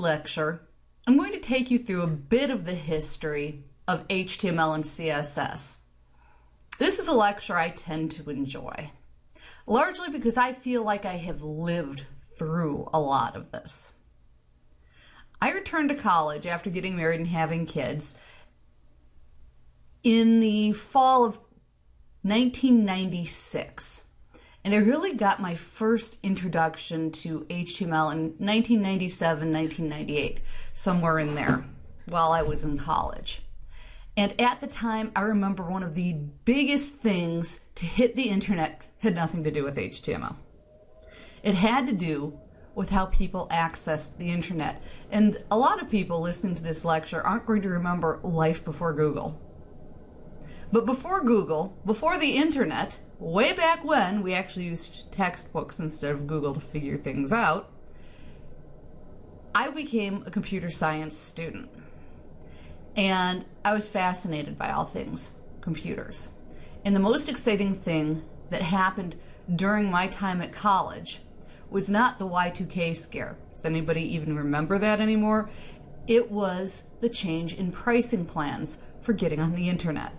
lecture, I'm going to take you through a bit of the history of HTML and CSS. This is a lecture I tend to enjoy, largely because I feel like I have lived through a lot of this. I returned to college after getting married and having kids in the fall of 1996. And I really got my first introduction to HTML in 1997, 1998, somewhere in there, while I was in college. And at the time, I remember one of the biggest things to hit the internet had nothing to do with HTML. It had to do with how people accessed the internet. And a lot of people listening to this lecture aren't going to remember life before Google. But before Google, before the internet, way back when we actually used textbooks instead of Google to figure things out, I became a computer science student. And I was fascinated by all things computers. And the most exciting thing that happened during my time at college was not the Y2K scare. Does anybody even remember that anymore? It was the change in pricing plans for getting on the internet.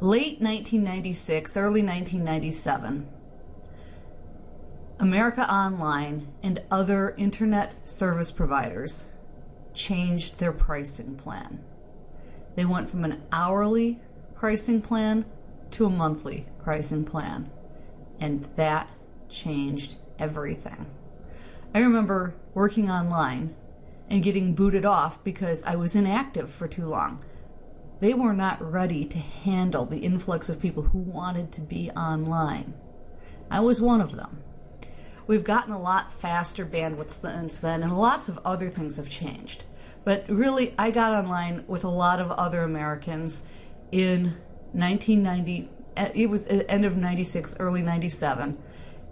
Late 1996, early 1997, America Online and other internet service providers changed their pricing plan. They went from an hourly pricing plan to a monthly pricing plan, and that changed everything. I remember working online and getting booted off because I was inactive for too long. They were not ready to handle the influx of people who wanted to be online. I was one of them. We've gotten a lot faster bandwidth since then, and lots of other things have changed. But really, I got online with a lot of other Americans in 1990. Eh, it was eh, end of 96, early 97,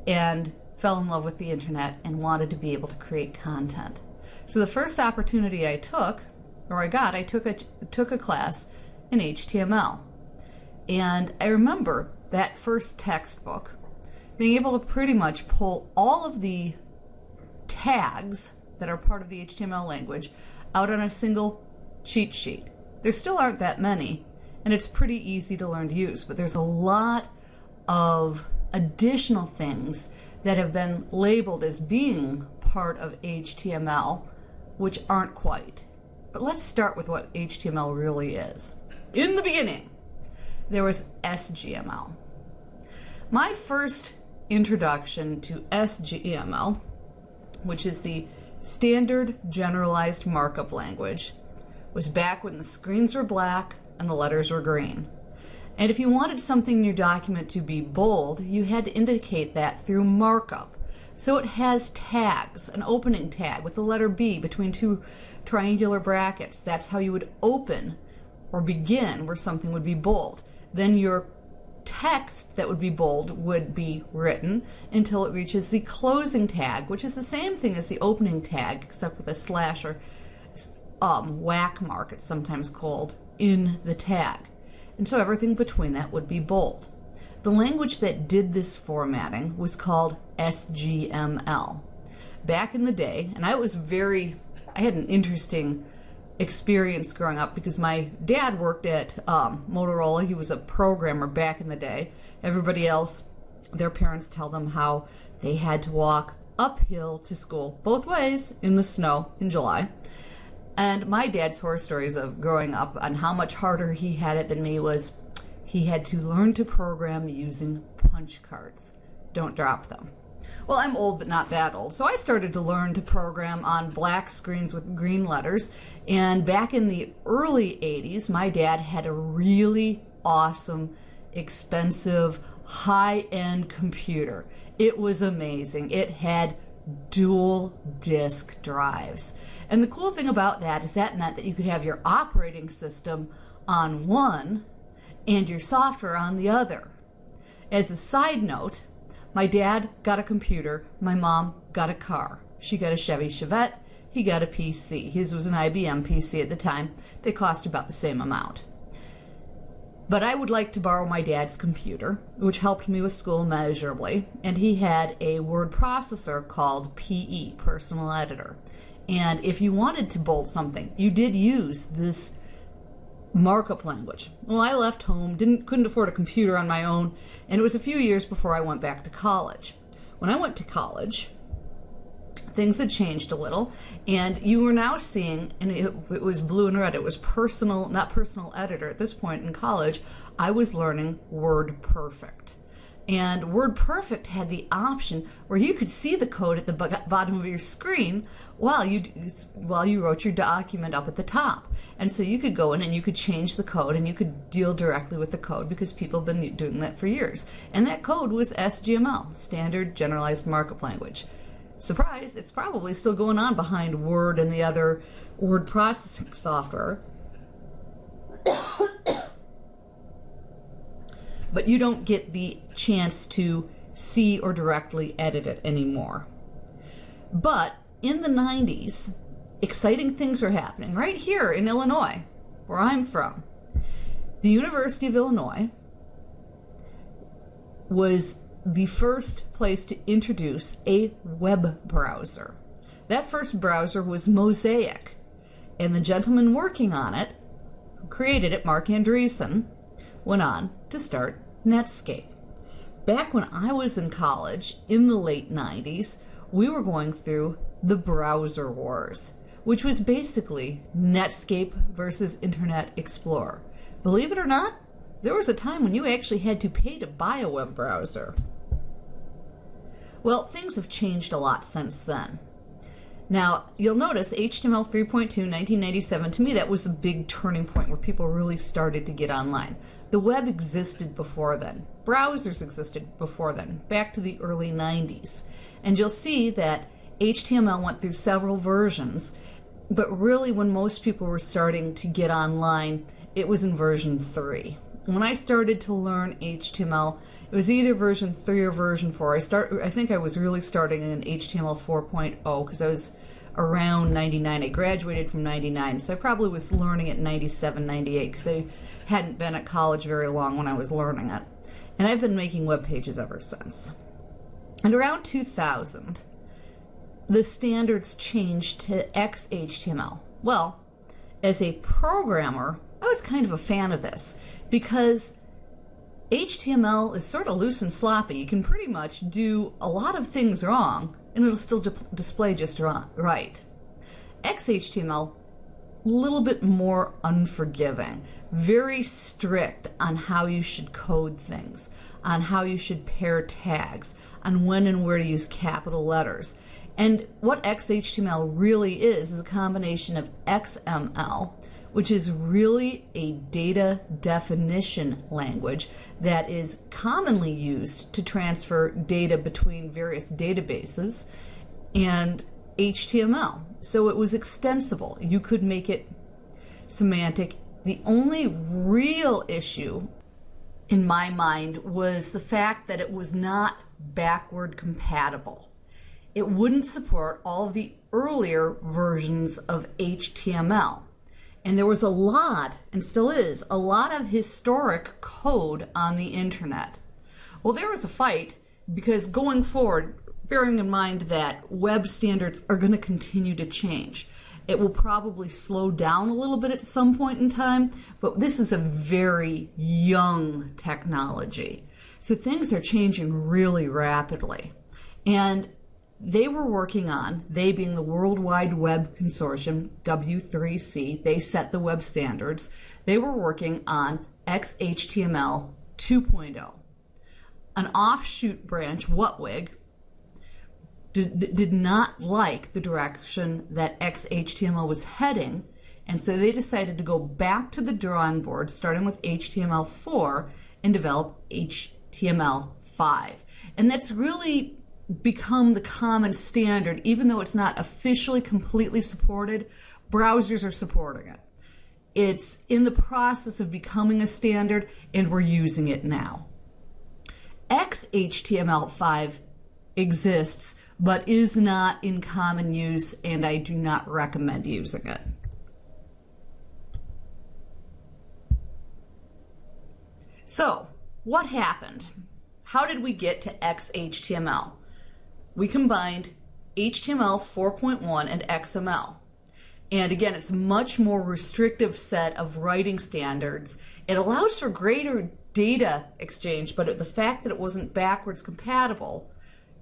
and fell in love with the internet and wanted to be able to create content. So the first opportunity I took, or I got, I took a, took a class in HTML. And I remember that first textbook being able to pretty much pull all of the tags that are part of the HTML language out on a single cheat sheet. There still aren't that many, and it's pretty easy to learn to use, but there's a lot of additional things that have been labeled as being part of HTML, which aren't quite. But let's start with what HTML really is. In the beginning, there was SGML. My first introduction to SGML, which is the Standard Generalized Markup Language, was back when the screens were black and the letters were green. And if you wanted something in your document to be bold, you had to indicate that through markup. So it has tags, an opening tag with the letter B between two triangular brackets. That's how you would open or begin where something would be bold. Then your text that would be bold would be written until it reaches the closing tag, which is the same thing as the opening tag, except with a slash or um, whack mark, it's sometimes called, in the tag and so everything between that would be bold. The language that did this formatting was called SGML. Back in the day, and I was very, I had an interesting experience growing up because my dad worked at um, Motorola. He was a programmer back in the day. Everybody else, their parents tell them how they had to walk uphill to school both ways in the snow in July. And my dad's horror stories of growing up and how much harder he had it than me was he had to learn to program using punch cards. Don't drop them. Well, I'm old, but not that old. So I started to learn to program on black screens with green letters. And back in the early 80s, my dad had a really awesome, expensive, high end computer. It was amazing. It had dual disk drives. And the cool thing about that is that meant that you could have your operating system on one and your software on the other. As a side note, my dad got a computer, my mom got a car. She got a Chevy Chevette, he got a PC. His was an IBM PC at the time. They cost about the same amount. But I would like to borrow my dad's computer, which helped me with school measurably, and he had a word processor called PE, Personal Editor And if you wanted to bolt something, you did use this markup language. Well, I left home, didn't couldn't afford a computer on my own, and it was a few years before I went back to college. When I went to college, things had changed a little, and you were now seeing, and it, it was blue and red. It was personal, not personal editor. At this point in college, I was learning Word Perfect. And WordPerfect had the option where you could see the code at the bottom of your screen while you while you wrote your document up at the top. And so you could go in and you could change the code and you could deal directly with the code because people have been doing that for years. And that code was SGML, Standard Generalized Markup Language. Surprise, it's probably still going on behind Word and the other word processing software. but you don't get the chance to see or directly edit it anymore. But in the 90s, exciting things were happening right here in Illinois, where I'm from. The University of Illinois was the first place to introduce a web browser. That first browser was Mosaic, and the gentleman working on it, who created it, Marc Andreessen, went on to start Netscape. Back when I was in college in the late 90s, we were going through the browser wars, which was basically Netscape versus Internet Explorer. Believe it or not, there was a time when you actually had to pay to buy a web browser. Well, things have changed a lot since then. Now, you'll notice HTML 3.2, 1997, to me that was a big turning point where people really started to get online. The web existed before then. Browsers existed before then, back to the early 90s. And you'll see that HTML went through several versions, but really when most people were starting to get online, it was in version 3. When I started to learn HTML, it was either version 3 or version 4. I start I think I was really starting in HTML 4.0 because I was around 99. I graduated from 99, so I probably was learning it 97, 98 because I hadn't been at college very long when I was learning it. And I've been making web pages ever since. And around 2000, the standards changed to XHTML. Well, as a programmer, I was kind of a fan of this because HTML is sort of loose and sloppy. You can pretty much do a lot of things wrong and it'll still display just right. XHTML, a little bit more unforgiving, very strict on how you should code things, on how you should pair tags, on when and where to use capital letters. And what XHTML really is, is a combination of XML, which is really a data definition language that is commonly used to transfer data between various databases, and HTML. So it was extensible. You could make it semantic. The only real issue in my mind was the fact that it was not backward compatible. It wouldn't support all of the earlier versions of HTML. And there was a lot, and still is, a lot of historic code on the internet. Well, there was a fight because going forward, bearing in mind that web standards are going to continue to change. It will probably slow down a little bit at some point in time, but this is a very young technology. So things are changing really rapidly. And they were working on, they being the World Wide Web Consortium, W3C, they set the web standards. They were working on XHTML 2.0. An offshoot branch, WHATWG, did, did not like the direction that XHTML was heading, and so they decided to go back to the drawing board, starting with HTML4, and develop HTML5. And that's really become the common standard, even though it's not officially completely supported, browsers are supporting it. It's in the process of becoming a standard, and we're using it now. XHTML5 exists, but is not in common use, and I do not recommend using it. So, what happened? How did we get to XHTML? We combined HTML 4.1 and XML. And again, it's a much more restrictive set of writing standards. It allows for greater data exchange, but the fact that it wasn't backwards compatible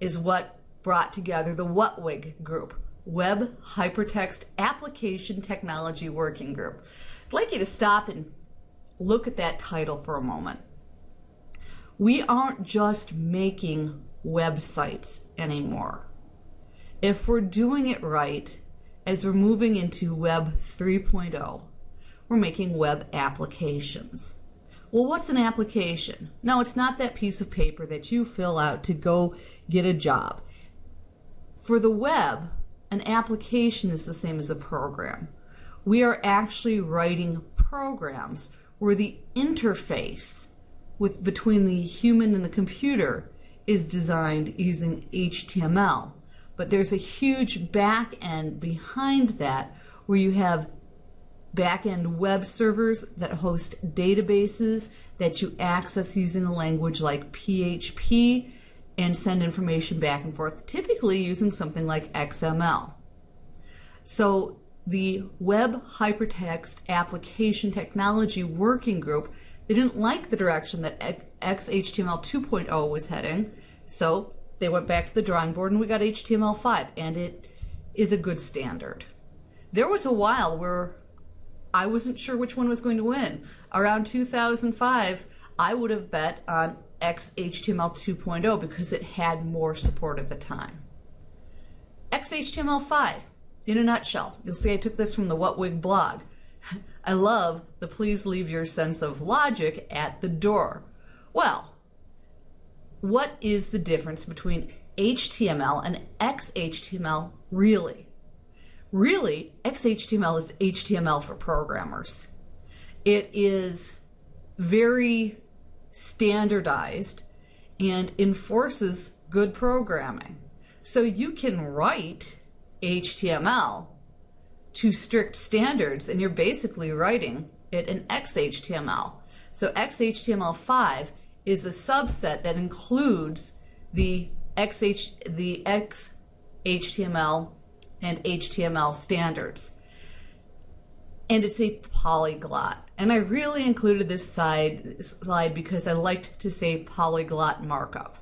is what brought together the WHATWG group, Web Hypertext Application Technology Working Group. I'd like you to stop and look at that title for a moment. We aren't just making websites anymore. If we're doing it right, as we're moving into Web 3.0, we're making web applications. Well, what's an application? No, it's not that piece of paper that you fill out to go get a job. For the web, an application is the same as a program. We are actually writing programs where the interface with between the human and the computer is designed using HTML. But there's a huge back end behind that where you have back end web servers that host databases that you access using a language like PHP and send information back and forth, typically using something like XML. So the Web Hypertext Application Technology Working Group, they didn't like the direction that XHTML 2.0 was heading, so they went back to the drawing board and we got HTML5, and it is a good standard. There was a while where I wasn't sure which one was going to win. Around 2005, I would have bet on XHTML 2.0 because it had more support at the time. XHTML5, in a nutshell, you'll see I took this from the WHATWG blog. I love the please leave your sense of logic at the door. Well, what is the difference between HTML and XHTML really? Really, XHTML is HTML for programmers. It is very standardized and enforces good programming. So you can write HTML to strict standards and you're basically writing it in XHTML. So XHTML5 is a subset that includes the XH, the XHTML and HTML standards. And it's a polyglot. And I really included this side, slide because I liked to say polyglot markup.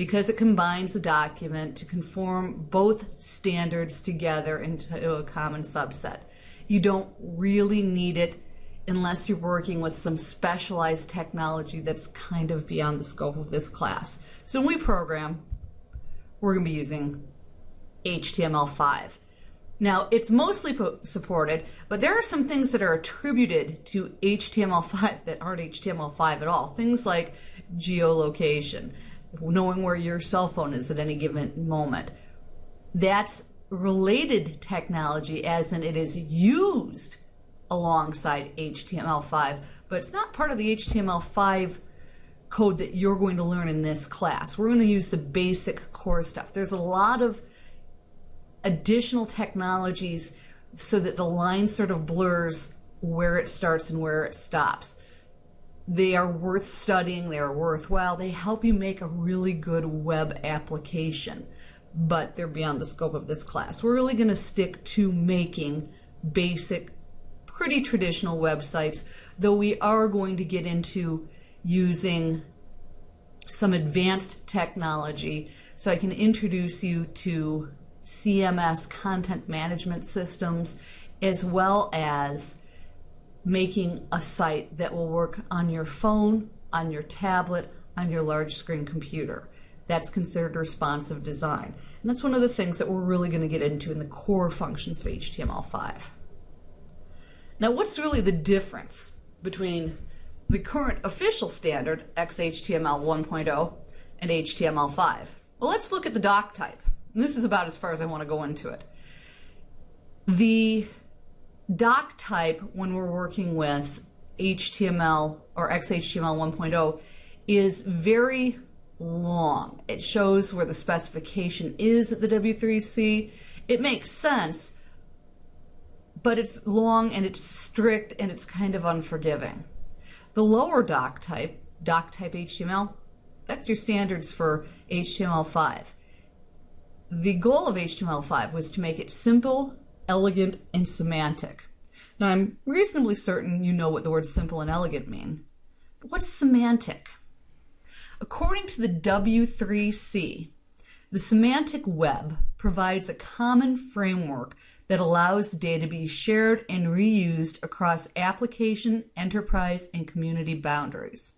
Because it combines the document to conform both standards together into a common subset. You don't really need it unless you're working with some specialized technology that's kind of beyond the scope of this class. So when we program, we're going to be using HTML5. Now, it's mostly supported, but there are some things that are attributed to HTML5 that aren't HTML5 at all. Things like geolocation, knowing where your cell phone is at any given moment. That's related technology as in it is used alongside HTML5, but it's not part of the HTML5 code that you're going to learn in this class. We're going to use the basic core stuff. There's a lot of additional technologies so that the line sort of blurs where it starts and where it stops. They are worth studying, they are worthwhile, they help you make a really good web application, but they're beyond the scope of this class. We're really going to stick to making basic pretty traditional websites, though we are going to get into using some advanced technology. So I can introduce you to CMS content management systems, as well as making a site that will work on your phone, on your tablet, on your large screen computer. That's considered responsive design. And that's one of the things that we're really going to get into in the core functions of HTML5. Now, what's really the difference between the current official standard, XHTML 1.0, and HTML5? Well, let's look at the doc type. And this is about as far as I want to go into it. The doc type, when we're working with HTML or XHTML 1.0, is very long. It shows where the specification is at the W3C. It makes sense but it's long and it's strict and it's kind of unforgiving. The lower doc type, doc type HTML, that's your standards for HTML5. the goal of HTML5 was to make it simple, elegant, and semantic. Now, I'm reasonably certain you know what the words simple and elegant mean. But what's semantic? According to the W3C, the semantic web provides a common framework that allows data to be shared and reused across application, enterprise, and community boundaries.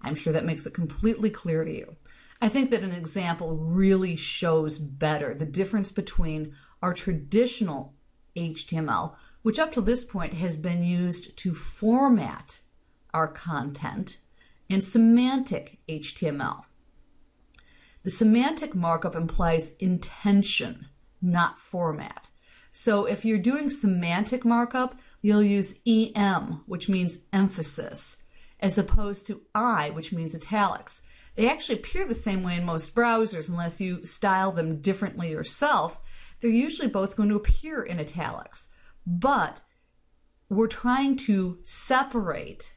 I'm sure that makes it completely clear to you. I think that an example really shows better the difference between our traditional HTML, which up to this point has been used to format our content, and semantic HTML. The semantic markup implies intention, not format. So if you're doing semantic markup, you'll use EM, which means emphasis, as opposed to I, which means italics. They actually appear the same way in most browsers unless you style them differently yourself. They're usually both going to appear in italics. But we're trying to separate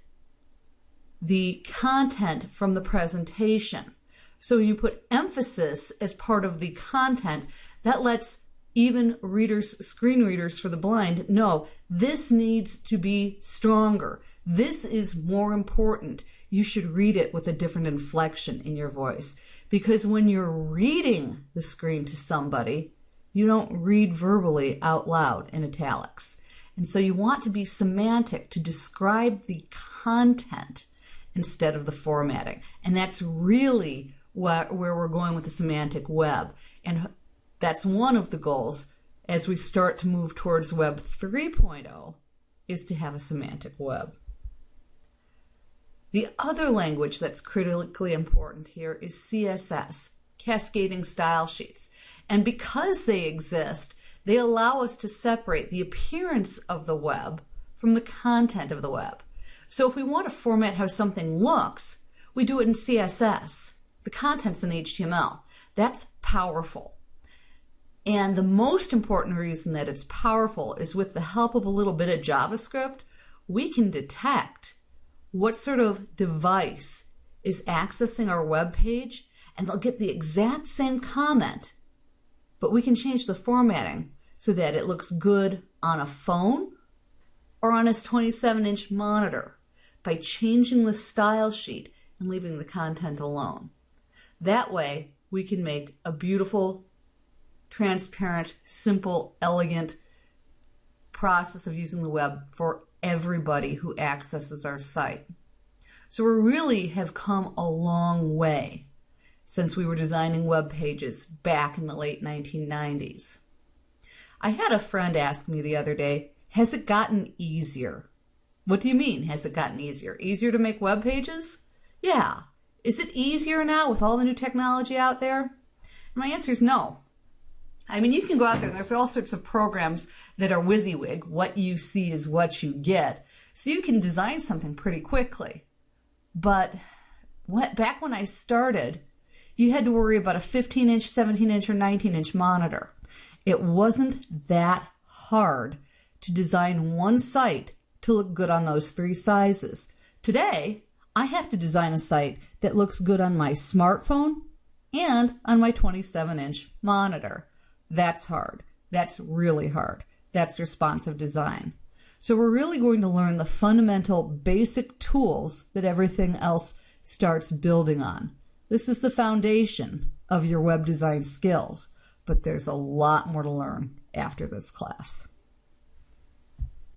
the content from the presentation. So when you put emphasis as part of the content, that lets even readers, screen readers for the blind know this needs to be stronger. This is more important. You should read it with a different inflection in your voice. Because when you're reading the screen to somebody, you don't read verbally out loud in italics. And so you want to be semantic to describe the content instead of the formatting. And that's really what, where we're going with the semantic web. And that's one of the goals as we start to move towards Web 3.0 is to have a semantic web. The other language that's critically important here is CSS, Cascading Style Sheets. And because they exist, they allow us to separate the appearance of the web from the content of the web. So if we want to format how something looks, we do it in CSS. The content's in HTML. That's powerful. And the most important reason that it's powerful is with the help of a little bit of JavaScript, we can detect what sort of device is accessing our web page, and they'll get the exact same comment, but we can change the formatting so that it looks good on a phone or on a 27 inch monitor by changing the style sheet and leaving the content alone. That way, we can make a beautiful transparent, simple, elegant process of using the web for everybody who accesses our site. So we really have come a long way since we were designing web pages back in the late 1990s. I had a friend ask me the other day, has it gotten easier? What do you mean, has it gotten easier? Easier to make web pages? Yeah. Is it easier now with all the new technology out there? My answer is no. I mean, you can go out there and there's all sorts of programs that are WYSIWYG. What you see is what you get. So you can design something pretty quickly. But what, back when I started, you had to worry about a 15 inch, 17 inch, or 19 inch monitor. It wasn't that hard to design one site to look good on those three sizes. Today, I have to design a site that looks good on my smartphone and on my 27 inch monitor. That's hard. That's really hard. That's responsive design. So we're really going to learn the fundamental basic tools that everything else starts building on. This is the foundation of your web design skills, but there's a lot more to learn after this class.